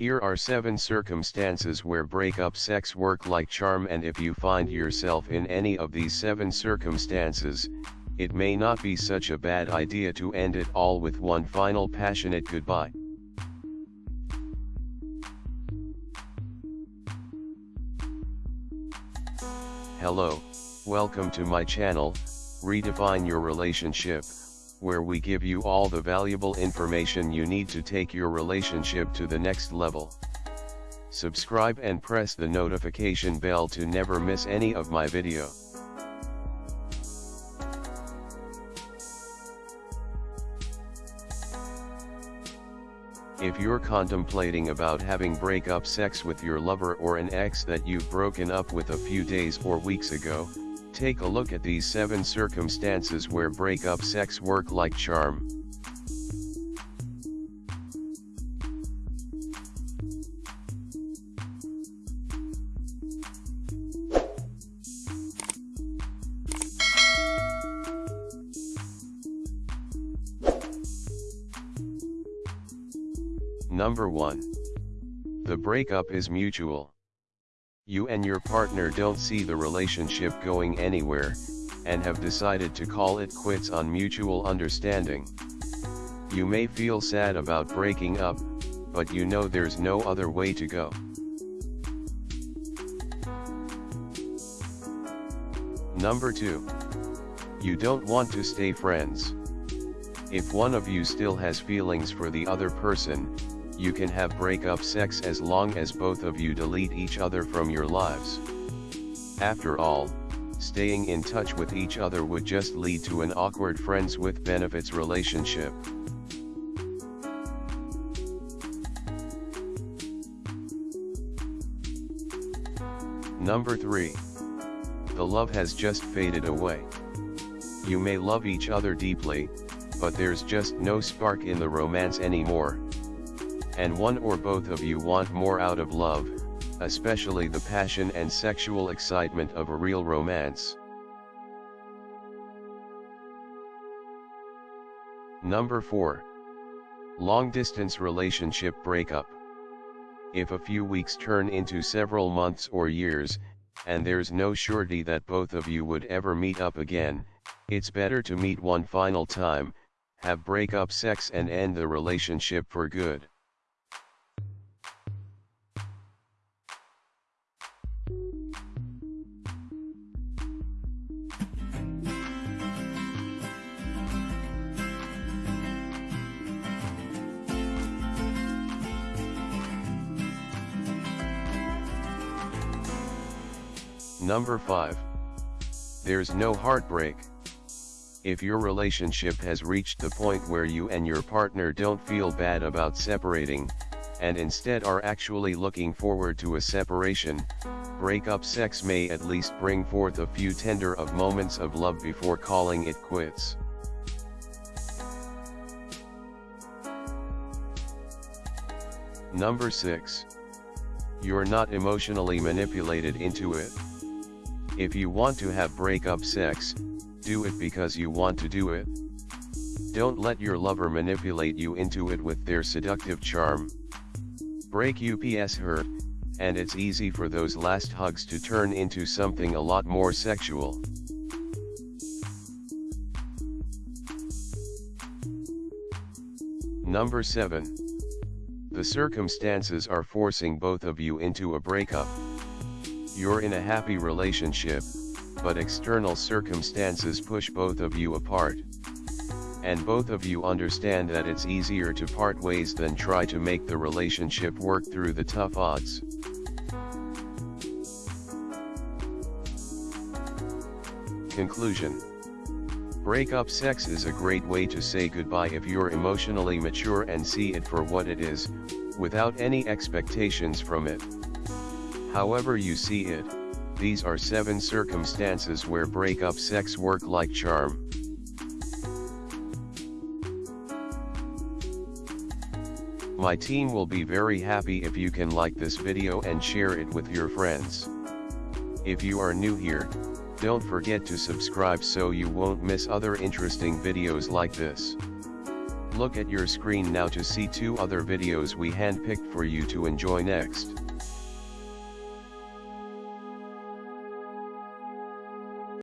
Here are 7 circumstances where breakup sex work like charm and if you find yourself in any of these 7 circumstances, it may not be such a bad idea to end it all with one final passionate goodbye. Hello, welcome to my channel, Redefine Your Relationship, where we give you all the valuable information you need to take your relationship to the next level. Subscribe and press the notification bell to never miss any of my video. If you're contemplating about having breakup sex with your lover or an ex that you've broken up with a few days or weeks ago, take a look at these 7 circumstances where breakup sex work like charm. Number 1. The breakup is mutual. You and your partner don't see the relationship going anywhere, and have decided to call it quits on mutual understanding. You may feel sad about breaking up, but you know there's no other way to go. Number 2. You don't want to stay friends. If one of you still has feelings for the other person, you can have breakup sex as long as both of you delete each other from your lives. After all, staying in touch with each other would just lead to an awkward friends with benefits relationship. Number 3. The love has just faded away. You may love each other deeply, but there's just no spark in the romance anymore and one or both of you want more out of love, especially the passion and sexual excitement of a real romance. Number 4. Long distance relationship breakup. If a few weeks turn into several months or years, and there's no surety that both of you would ever meet up again, it's better to meet one final time, have breakup sex and end the relationship for good. Number 5. There's no heartbreak. If your relationship has reached the point where you and your partner don't feel bad about separating, and instead are actually looking forward to a separation, breakup sex may at least bring forth a few tender of moments of love before calling it quits. Number 6. You're not emotionally manipulated into it. If you want to have breakup sex, do it because you want to do it. Don't let your lover manipulate you into it with their seductive charm. Break UPS hurt, and it's easy for those last hugs to turn into something a lot more sexual. Number 7. The circumstances are forcing both of you into a breakup. You're in a happy relationship, but external circumstances push both of you apart. And both of you understand that it's easier to part ways than try to make the relationship work through the tough odds. Conclusion Breakup sex is a great way to say goodbye if you're emotionally mature and see it for what it is, without any expectations from it. However you see it, these are 7 circumstances where breakup sex work like charm. My team will be very happy if you can like this video and share it with your friends. If you are new here, don't forget to subscribe so you won't miss other interesting videos like this. Look at your screen now to see two other videos we handpicked for you to enjoy next.